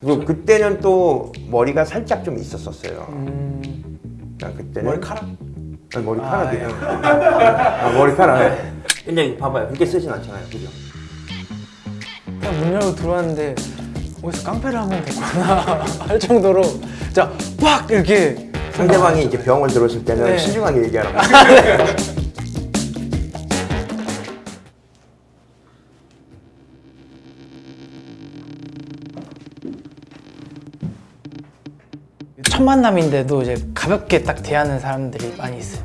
그리고 그때는 또 머리가 살짝 좀 있었었어요. 음, 난 그때는 머리카락? 아니, 머리카락이에요. 아, 아, 머리카락. 예. 근데 봐봐요. 그렇게 쓰진 않잖아요. 그죠? 그냥 문 열고 들어왔는데 어디서 깡패를 하면 됐구나 할 정도로 진짜 빡 이렇게 상대방이 이제 병을 들었을 때는 네. 신중하게 얘기하라고. 첫 만남인데도 이제 가볍게 딱 대하는 사람들이 많이 있어요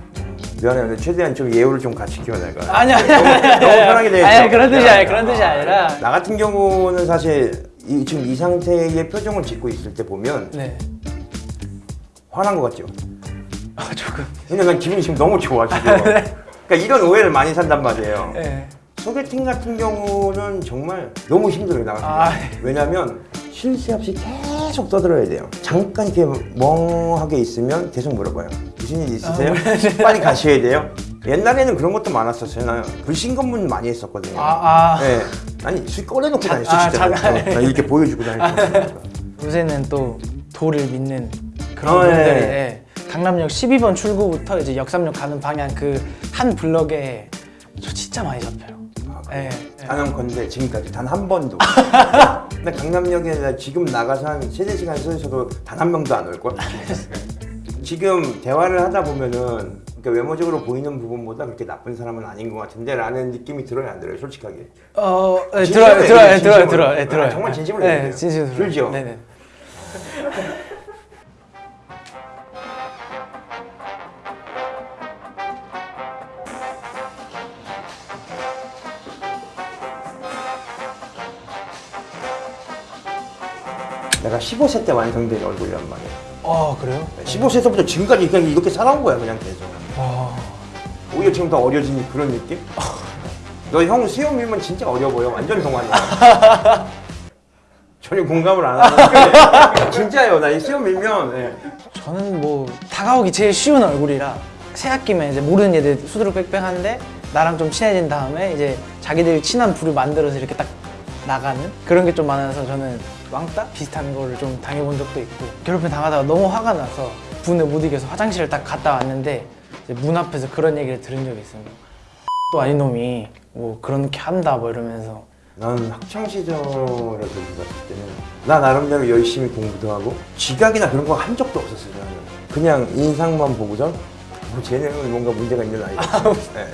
미안해. 근데 최대한 좀 예우를 좀 갖추켜 내가. 아니 아니 너무, 너무 편하게 대했어. 아니 그런 뜻이 아니 미안해. 그런 뜻이 아니라 나 같은 경우는 사실 이, 지금 이 상태의 표정을 짓고 있을 때 보면 네 화난 것 같죠? 아, 조금 근데 난 기분이 지금 너무 좋아 지금. 그러니까 이런 오해를 많이 산단 말이에요. 네. 소개팅 같은 경우는 정말 너무 힘들어요 나 같은 아. 왜냐면 쉴새 없이 계속 떠들어야 돼요. 잠깐 이렇게 멍하게 있으면 계속 물어봐요. 무슨 일 있으세요? 빨리 가셔야 돼요. 옛날에는 그런 것도 많았었어요. 나 불신검문 많이 했었거든요. 아, 아. 네. 아니 술 꺼내놓고 자- 다녔어 아, 진짜. 자- 어, 나 이렇게 보여주고 다녔어. 요새는 또 도를 믿는 그런 어, 분들이 예. 예. 강남역 12번 출구부터 이제 역삼역 가는 방향 그 한 블럭에 저 진짜 많이 잡혀요. 예. 예. 단언컨대 지금까지 단 한 번도. 근데 강남역에 나 지금 나가서 한 세네 시간 서 있어도 단 한 명도 안 올 걸. 지금 대화를 하다 보면은 그러니까 외모적으로 보이는 부분보다 그렇게 나쁜 사람은 아닌 것 같은데 라는 느낌이 들어요 안 들어요 솔직하게. 어, 예, 진심으로 들어요, 들어요, 들어요. 들어요, 예, 아, 들어요. 정말 진심으로 예, 얘기해요. 진심으로. 들죠? 네네. 내가 15세 때 완성된 얼굴이란 말이에요. 어, 그래요? 15세부터 지금까지 그냥 이렇게 살아온 거야 그냥 계속. 와. 오히려 지금 더 어려진 그런 느낌? 너 형 수염 밀면 진짜 어려 보여. 완전 동안이야. 전혀 공감을 안 하는데 진짜요. 나 이 수염 밀면 예. 저는 뭐 다가오기 제일 쉬운 얼굴이라 새 학기면 이제 모르는 애들 수두룩 빽빽한데 나랑 좀 친해진 다음에 이제 자기들이 친한 부를 만들어서 이렇게 딱 나가는 그런 게 좀 많아서 저는 왕따 비슷한 거를 좀 당해본 적도 있고 괴롭힘 당하다가 너무 화가 나서 분에 못 이겨서 화장실을 딱 갔다 왔는데 문 앞에서 그런 얘기를 들은 적이 있습니다. 또 아닌 놈이 뭐 그렇게 한다 뭐 이러면서 나는 학창 시절에 그걸 봤을 때는 나 나름대로 열심히 공부도 하고 지각이나 그런 거 한 적도 없었어요. 그냥 인상만 보고선 어, 쟤는 뭔가 문제가 있는 아이다. 예.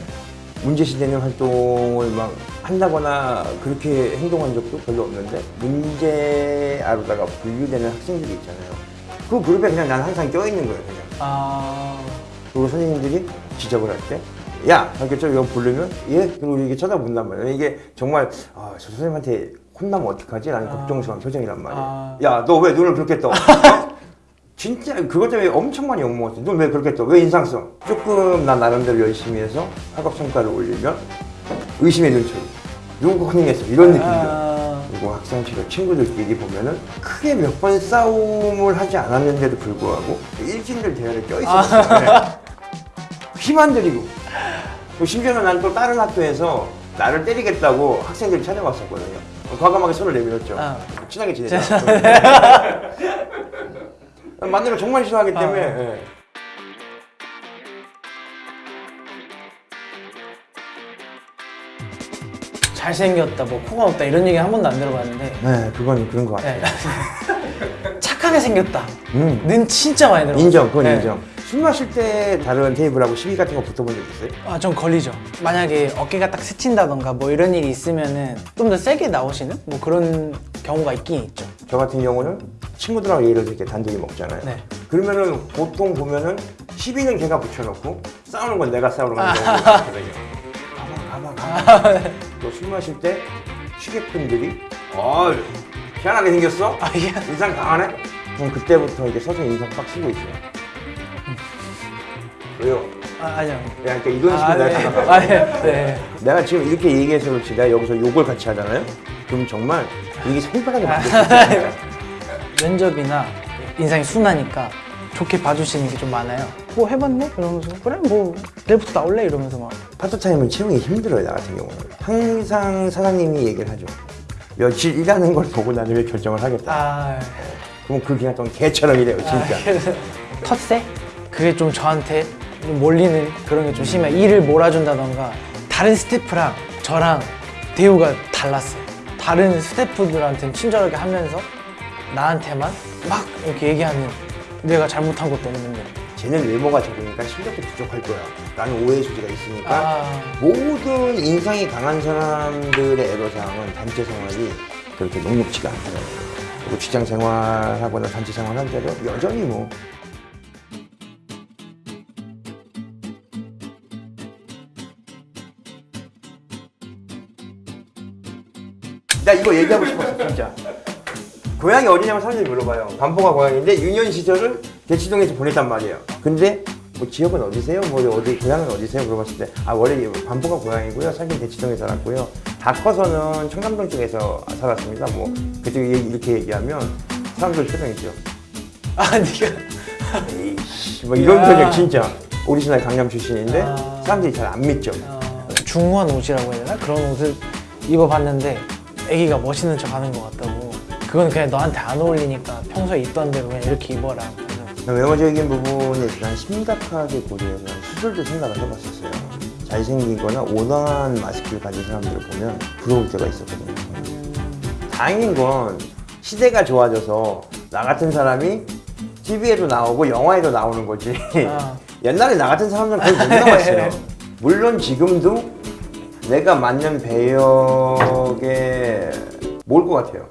문제시되는 활동을 막 한다거나 그렇게 행동한 적도 별로 없는데 문제아로다가 분류되는 학생들이 있잖아요. 그 그룹에 그냥 난 항상 껴있는 거예요. 그냥. 아 그리고 선생님들이 지적을 할 때, 야, 저 이거 부르면, 예? 그리고 이게 쳐다본단 말이야. 이게 정말, 아, 저 선생님한테 혼나면 어떡하지? 라는 아. 걱정스러운 표정이란 말이야. 아. 야, 너 왜 눈을 그렇게 떠? 어? 진짜 그것 때문에 엄청 많이 욕먹었어. 눈왜 그렇게 떠? 왜 인상 써? 조금 나 나름대로 열심히 해서 학업 성과를 올리면 의심의 눈초리. 누구 커닝했어? 이런 느낌들. 아, 그리고 학생시절 친구들끼리 보면은 크게 몇 번 싸움을 하지 않았는데도 불구하고 일진들 대열에 껴있었어요. 힘안 들이고. 심지어는 난 또 다른 학교에서 나를 때리겠다고 학생들이 찾아왔었거든요. 과감하게 손을 내밀었죠. 아. 친하게 지내자. 만나는 걸 정말 싫어하기 때문에. 아. 예. 잘생겼다 뭐 코가 없다 이런 얘기 한 번도 안 들어봤는데 네, 그건 그런 것 같아요. 네. 착하게 생겼다. 음. 는 진짜 많이 들어봤어요. 인정, 그건 네. 인정. 술 마실 때 다른 테이블하고 시비 같은 거 붙어본 적 있어요? 아, 좀 걸리죠. 만약에 어깨가 딱 스친다던가 뭐 이런 일이 있으면은 좀 더 세게 나오시는 뭐 그런 경우가 있긴 있죠. 저 같은 경우는 친구들하고 예를 들어 이렇게 단둘이 먹잖아요. 네. 그러면은 보통 보면은 시비는 걔가 붙여놓고 싸우는 건 내가 싸우는 건 경우가 있거든요. 가만 가만 가만. 또술 마실 때 취객분들이 어 희한하게 생겼어? 아, 예. 인상 강하네? 그럼 그때부터 이제 서서 인상 빡 쓰고 있어요. 왜요? 아, 아니요. 야, 그러니까 이런 식으로 아, 내가 네. 생각하고 아, 네. 네. 내가 지금 이렇게 얘기해서 그렇지 내가 여기서 욕을 같이 하잖아요? 그럼 정말 이게 손바닥에 맞을 수 있어요. 면접이나 인상이 순하니까 좋게 봐주시는 게 좀 많아요. 뭐 해봤네? 이러면서 그래 뭐 내일부터 나올래? 이러면서 막 파트타임은 채용이 힘들어요 나 같은 경우는 항상 사장님이 얘기를 하죠 며칠 일하는 걸 보고 왜 결정을 하겠다. 아, 그럼 그 기간 동안 개처럼 일해요, 진짜. 텃세? 그게 좀 저한테 좀 몰리는 그런 게 좀 심해. 일을 몰아준다던가 다른 스태프랑 저랑 대우가 달랐어요. 다른 스태프들한테는 친절하게 하면서 나한테만 막 이렇게 얘기하는 내가 잘못한 것도 없는데. 쟤는 외모가 적으니까 실력도 부족할 거야. 라는 오해 소지가 있으니까 아, 모든 인상이 강한 사람들의 애로사항은 단체 생활이 그렇게 녹록지가 않더라고요. 그리고 직장 생활하거나 단체 생활할 때도 여전히 뭐 나 이거 얘기하고 싶었어 진짜. 고향이 어디냐고 사람들이 물어봐요. 반포가 고향인데 유년 시절을 대치동에서 보냈단 말이에요. 근데 뭐 지역은 어디세요? 뭐 어디 고향은 어디세요? 물어봤을 때 아 원래 반포가 고향이고요. 살긴 대치동에 살았고요. 다 커서는 청담동 쪽에서 살았습니다. 뭐 그때 이렇게 얘기하면 사람들 표정이 있죠. 아 네가. 에이씨 뭐 이런 야. 표정 진짜. 오리지널 강남 출신인데 아. 사람들이 잘 안 믿죠. 어, 중후한 옷이라고 해야 되나? 그런 옷을 입어봤는데 애기가 멋있는 척 하는 것 같다고 그건 그냥 너한테 안 어울리니까 평소에 있던 대로 그냥 이렇게 입어라 외모적인 부분에 대한 심각하게 고려해서 수술도 생각을 해봤었어요. 잘생기거나 온화한 마스크를 가진 사람들을 보면 부러울 때가 있었거든요. 다행인 건 시대가 좋아져서 나 같은 사람이 TV에도 나오고 영화에도 나오는 거지. 아. 옛날에 나 같은 사람들은 거의 못 나왔어요. 물론 지금도 내가 맞는 배역에 뭘 것 같아요.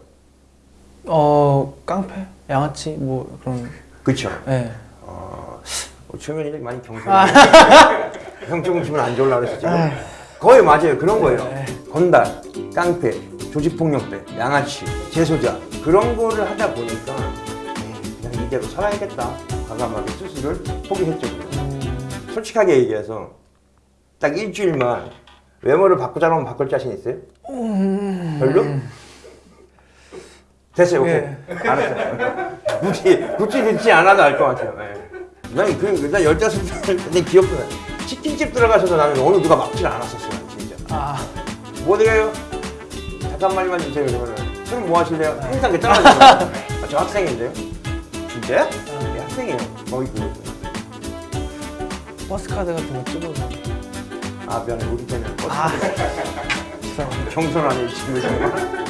어 깡패? 양아치? 뭐 그런 그쵸? 네. 어, 최면이 많이 경솔해. 형 조금 기분 안 좋으려고 그랬어 지금. 거의 맞아요. 그런 거예요. 건달, 깡패, 조직폭력배, 양아치, 재소자 그런 거를 하다 보니까 에이, 그냥 이대로 살아야겠다. 과감하게 수술을 포기했죠. 솔직하게 얘기해서 딱 일주일만 외모를 바꾸자고 하면 바꿀 자신 있어요? 별로? 됐어요, 오케이. 예. 알았어요. 굳이, 굳이 듣지 않아도 알 것 같아요. 예. 난, 그, 난 열다섯 살때 기억도 나요. 치킨집 들어가셔도 나는 어느 누가 막질 않았었어요, 진짜. 아 뭐 드려요? 잠깐만만 주세요, 그러면은. 술뭐 하실래요? 항상 그 따라주고. 아, 저 학생인데요? 진짜요? 네, 학생이에요. 거의 그거. 버스 카드 같은 거 찍어서 아, 미안해. 우리 버스 아 경선 안에 지금 정말.